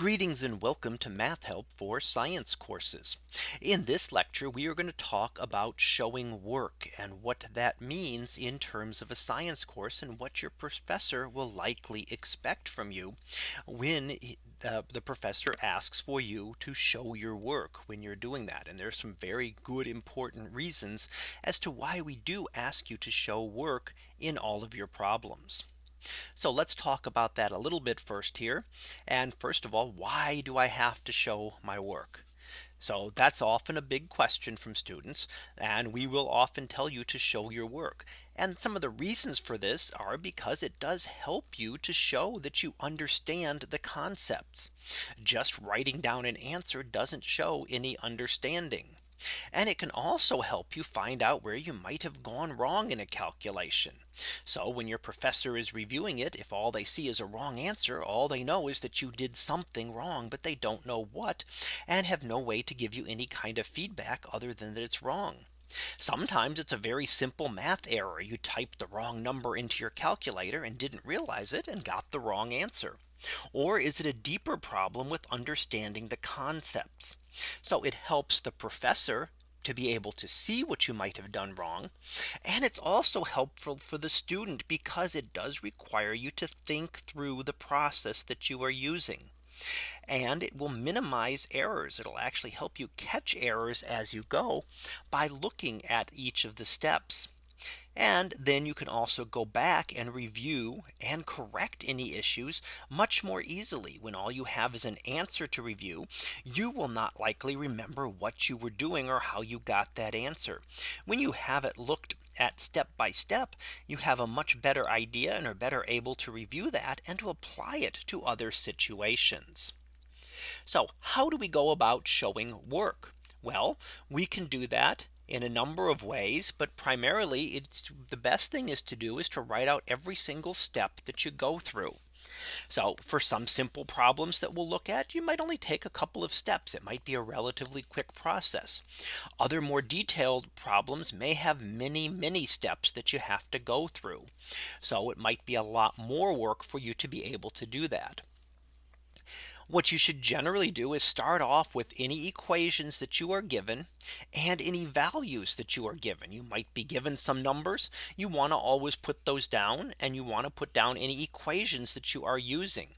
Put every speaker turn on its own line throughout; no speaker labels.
Greetings and welcome to Math Help for Science courses. In this lecture, we are going to talk about showing work and what that means in terms of a science course and what your professor will likely expect from you when the, professor asks for you to show your work when you're doing that. And there's some very good important reasons as to why we do ask you to show work in all of your problems. So let's talk about that a little bit first here. And first of all, why do I have to show my work? So that's often a big question from students. And we will often tell you to show your work. And some of the reasons for this are because it does help you to show that you understand the concepts. Just writing down an answer doesn't show any understanding. And it can also help you find out where you might have gone wrong in a calculation. So when your professor is reviewing it, if all they see is a wrong answer, all they know is that you did something wrong, but they don't know what and have no way to give you any kind of feedback other than that it's wrong. Sometimes it's a very simple math error. You typed the wrong number into your calculator and didn't realize it and got the wrong answer. Or is it a deeper problem with understanding the concepts? So it helps the professor to be able to see what you might have done wrong. And it's also helpful for the student because it does require you to think through the process that you are using. And it will minimize errors. It'll actually help you catch errors as you go by looking at each of the steps. And then you can also go back and review and correct any issues much more easily when all you have is an answer to review. You will not likely remember what you were doing or how you got that answer. When you have it looked at step by step, you have a much better idea and are better able to review that and to apply it to other situations. So how do we go about showing work? Well, we can do that in a number of ways, but primarily it's the best thing is to do is to write out every single step that you go through. So for some simple problems that we'll look at, you might only take a couple of steps. It might be a relatively quick process. Other more detailed problems may have many, many steps that you have to go through. So it might be a lot more work for you to be able to do that. What you should generally do is start off with any equations that you are given and any values that you are given. You might be given some numbers. You want to always put those down and you want to put down any equations that you are using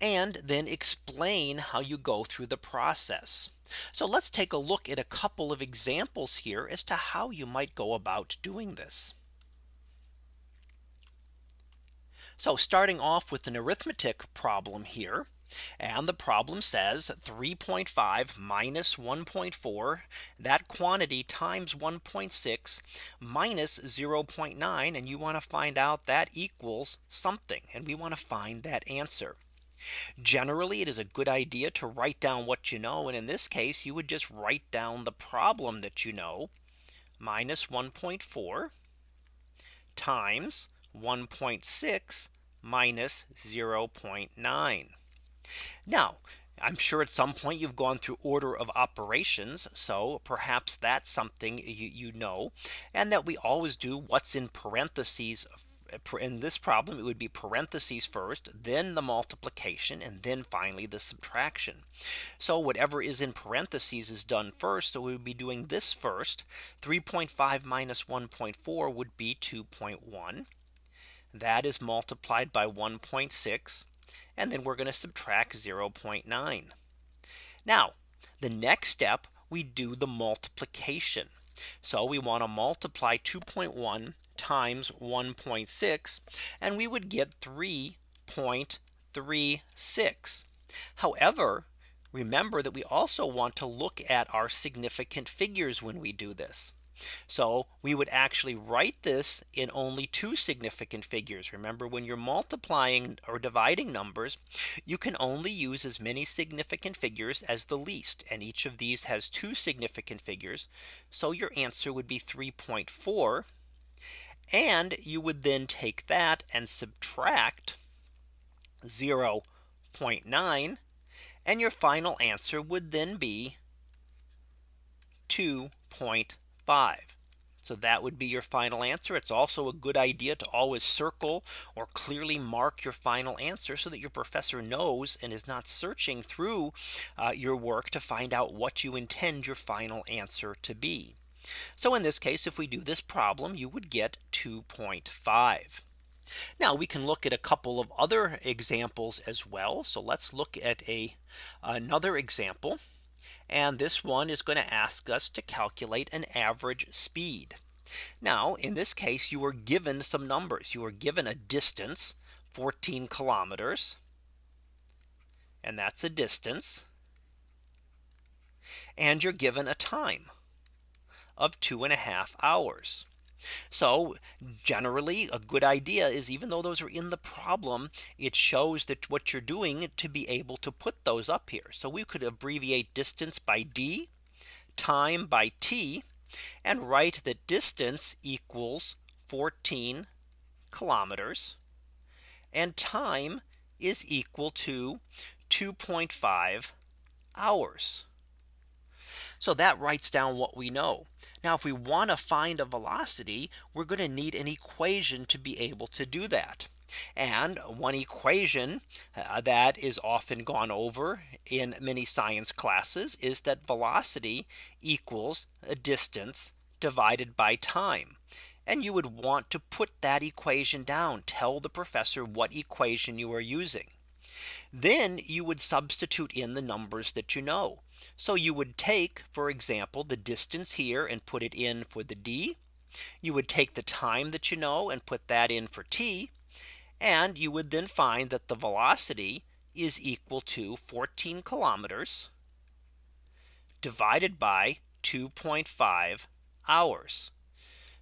and then explain how you go through the process. So let's take a look at a couple of examples here as to how you might go about doing this. So starting off with an arithmetic problem here. And the problem says 3.5 minus 1.4 that quantity times 1.6 minus 0.9 and you want to find out that equals something and we want to find that answer. Generally, it is a good idea to write down what you know. And in this case, you would just write down the problem that you know minus 1.4 times 1.6 minus 0.9. Now, I'm sure at some point you've gone through order of operations. So perhaps that's something you, you know, and that we always do what's in parentheses in this problem, it would be parentheses first, then the multiplication, and then finally the subtraction. So whatever is in parentheses is done first. So we would be doing this first. 3.5 minus 1.4 would be 2.1. That is multiplied by 1.6 and then we're going to subtract 0.9. Now the next step we do the multiplication. So we want to multiply 2.1 times 1.6 and we would get 3.36. However, remember that we also want to look at our significant figures when we do this. So we would actually write this in only two significant figures. Remember when you're multiplying or dividing numbers, you can only use as many significant figures as the least. And each of these has two significant figures. So your answer would be 3.4. And you would then take that and subtract 0.9. And your final answer would then be 2.5. 5. So that would be your final answer. It's also a good idea to always circle or clearly mark your final answer so that your professor knows and is not searching through uh, your work to find out what you intend your final answer to be. So in this case, if we do this problem, you would get 2.5. Now we can look at a couple of other examples as well. So let's look at a another example. And this one is going to ask us to calculate an average speed. Now in this case you are given some numbers you are given a distance 14 kilometers. And that's a distance. And you're given a time of two and a half hours. So generally a good idea is even though those are in the problem, it shows that what you're doing to be able to put those up here. So we could abbreviate distance by d, time by t, and write that distance equals 14 kilometers and time is equal to 2.5 hours. So that writes down what we know. Now if we want to find a velocity, we're going to need an equation to be able to do that. And one equation uh, that is often gone over in many science classes is that velocity equals a distance divided by time. And you would want to put that equation down. Tell the professor what equation you are using. Then you would substitute in the numbers that you know. So you would take, for example, the distance here and put it in for the d. You would take the time that you know and put that in for t. And you would then find that the velocity is equal to 14 kilometers divided by 2.5 hours.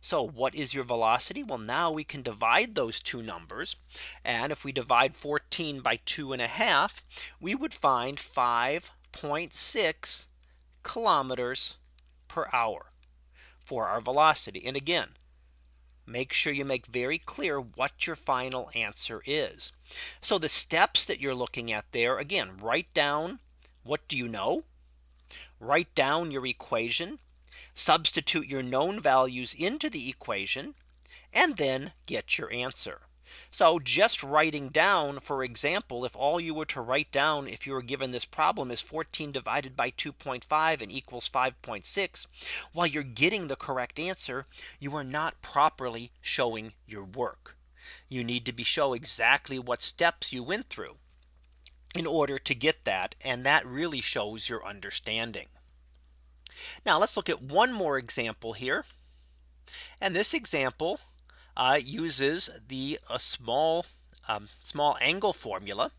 So what is your velocity? Well, now we can divide those two numbers. And if we divide 14 by two and a half, we would find 5 0.6 kilometers per hour for our velocity. And again, make sure you make very clear what your final answer is. So the steps that you're looking at there again, write down what do you know? Write down your equation, substitute your known values into the equation, and then get your answer. So just writing down, for example, if all you were to write down if you were given this problem is 14 divided by 2.5 and equals 5.6. While you're getting the correct answer, you are not properly showing your work. You need to be show exactly what steps you went through in order to get that. And that really shows your understanding. Now let's look at one more example here. And this example uh, uses the a small um, small angle formula.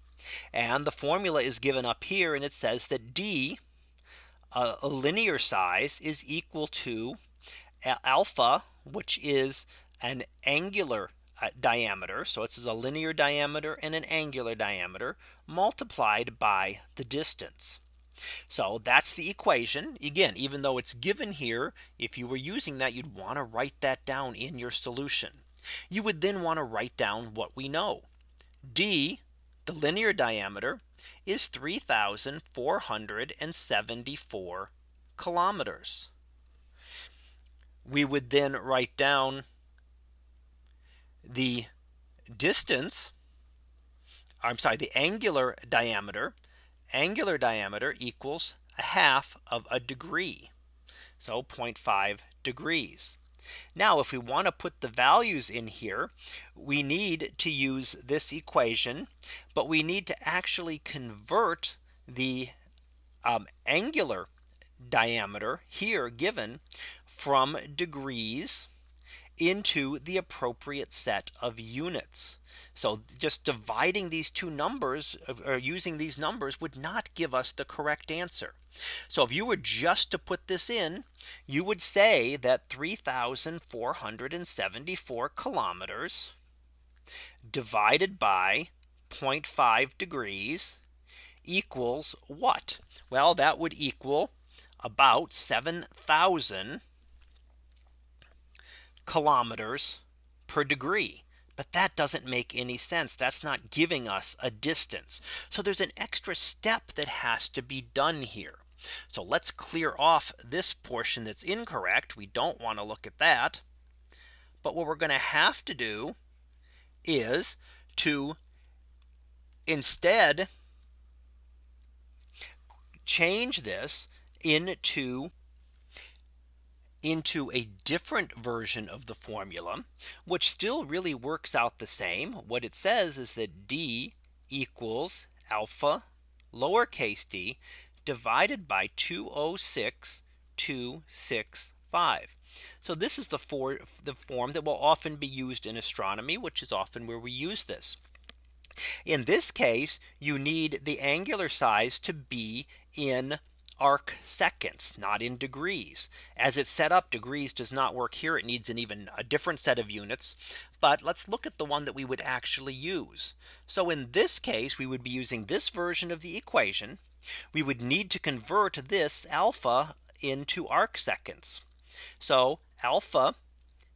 And the formula is given up here and it says that D uh, a linear size is equal to alpha, which is an angular uh, diameter. So it's a linear diameter and an angular diameter multiplied by the distance. So that's the equation again, even though it's given here, if you were using that, you'd want to write that down in your solution. You would then want to write down what we know. D, the linear diameter is 3474 kilometers. We would then write down the distance. I'm sorry, the angular diameter angular diameter equals a half of a degree. So 0.5 degrees. Now if we want to put the values in here, we need to use this equation, but we need to actually convert the um, angular diameter here given from degrees into the appropriate set of units. So just dividing these two numbers uh, or using these numbers would not give us the correct answer. So if you were just to put this in, you would say that 3474 kilometers divided by 0.5 degrees equals what? Well, that would equal about 7000 kilometers per degree. But that doesn't make any sense. That's not giving us a distance. So there's an extra step that has to be done here. So let's clear off this portion that's incorrect. We don't want to look at that. But what we're going to have to do is to instead change this into into a different version of the formula, which still really works out the same. What it says is that D equals alpha lowercase d divided by 206,265. So this is the for the form that will often be used in astronomy, which is often where we use this. In this case, you need the angular size to be in arc seconds, not in degrees. As it's set up, degrees does not work here. It needs an even a different set of units. But let's look at the one that we would actually use. So in this case, we would be using this version of the equation. We would need to convert this alpha into arc seconds. So alpha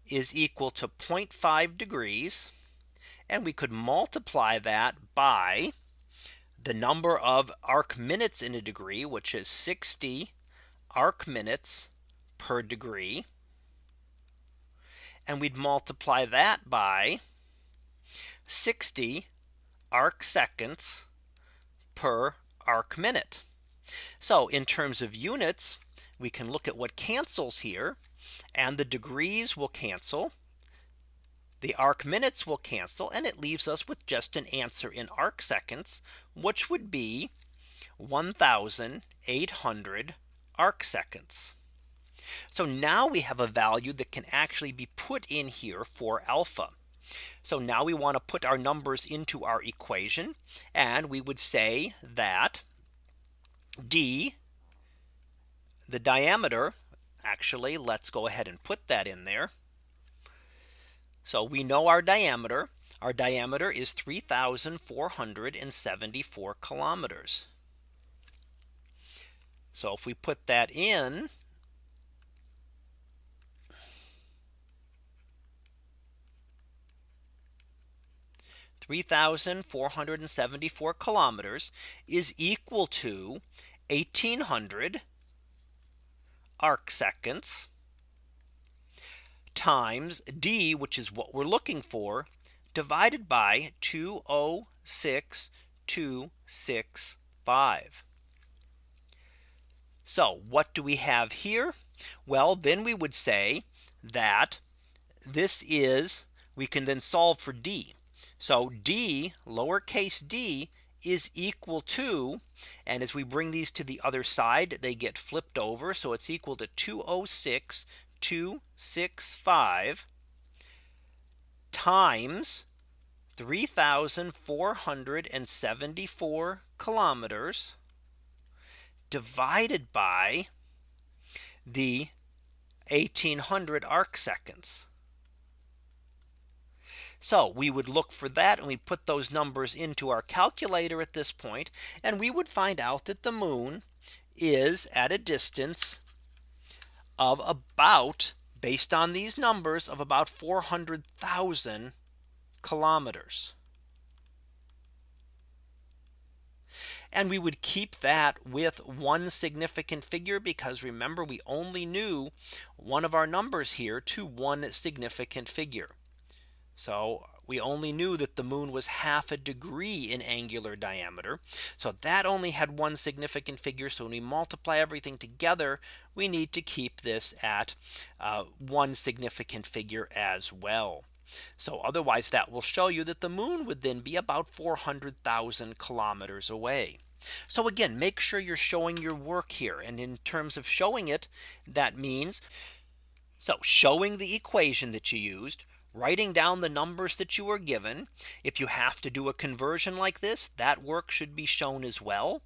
is equal to 0.5 degrees. And we could multiply that by the number of arc minutes in a degree, which is 60 arc minutes per degree. And we'd multiply that by 60 arc seconds per arc minute. So in terms of units, we can look at what cancels here and the degrees will cancel the arc minutes will cancel and it leaves us with just an answer in arc seconds, which would be 1800 arc seconds. So now we have a value that can actually be put in here for alpha. So now we want to put our numbers into our equation and we would say that d the diameter actually let's go ahead and put that in there so we know our diameter. Our diameter is 3474 kilometers. So if we put that in Three thousand four hundred and seventy four kilometers is equal to 1800 arc seconds times D, which is what we're looking for, divided by 206265. So what do we have here? Well, then we would say that this is we can then solve for D. So D lowercase d is equal to and as we bring these to the other side they get flipped over so it's equal to 206 265 times 3474 kilometers divided by the 1800 arc seconds. So we would look for that and we put those numbers into our calculator at this point and we would find out that the moon is at a distance of about based on these numbers of about 400,000 kilometers. And we would keep that with one significant figure because remember we only knew one of our numbers here to one significant figure. So we only knew that the moon was half a degree in angular diameter. So that only had one significant figure. So when we multiply everything together, we need to keep this at uh, one significant figure as well. So otherwise that will show you that the moon would then be about 400,000 kilometers away. So again, make sure you're showing your work here. And in terms of showing it, that means so showing the equation that you used, writing down the numbers that you were given. If you have to do a conversion like this, that work should be shown as well.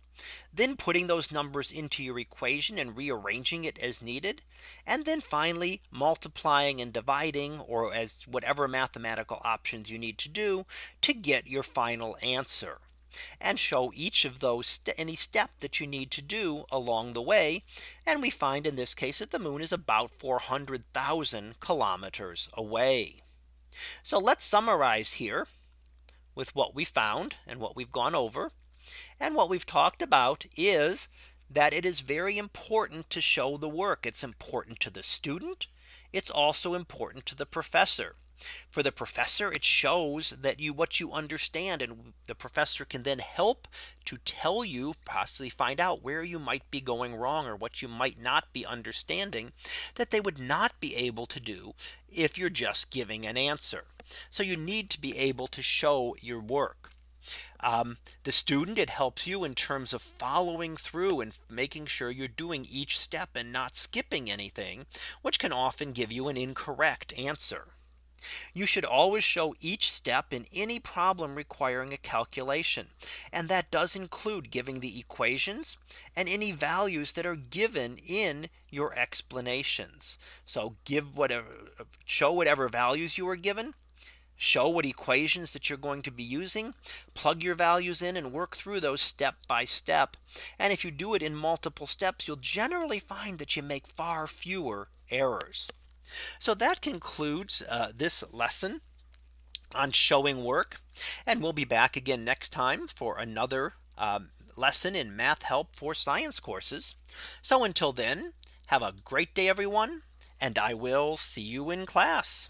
Then putting those numbers into your equation and rearranging it as needed. And then finally multiplying and dividing or as whatever mathematical options you need to do to get your final answer and show each of those any step that you need to do along the way. And we find in this case that the moon is about 400,000 kilometers away. So let's summarize here with what we found and what we've gone over. And what we've talked about is that it is very important to show the work. It's important to the student. It's also important to the professor. For the professor, it shows that you what you understand and the professor can then help to tell you possibly find out where you might be going wrong or what you might not be understanding that they would not be able to do if you're just giving an answer. So you need to be able to show your work. Um, the student it helps you in terms of following through and making sure you're doing each step and not skipping anything which can often give you an incorrect answer. You should always show each step in any problem requiring a calculation. And that does include giving the equations and any values that are given in your explanations. So give whatever show whatever values you are given show what equations that you're going to be using plug your values in and work through those step by step and if you do it in multiple steps you'll generally find that you make far fewer errors so that concludes uh, this lesson on showing work and we'll be back again next time for another um, lesson in math help for science courses so until then have a great day everyone and I will see you in class.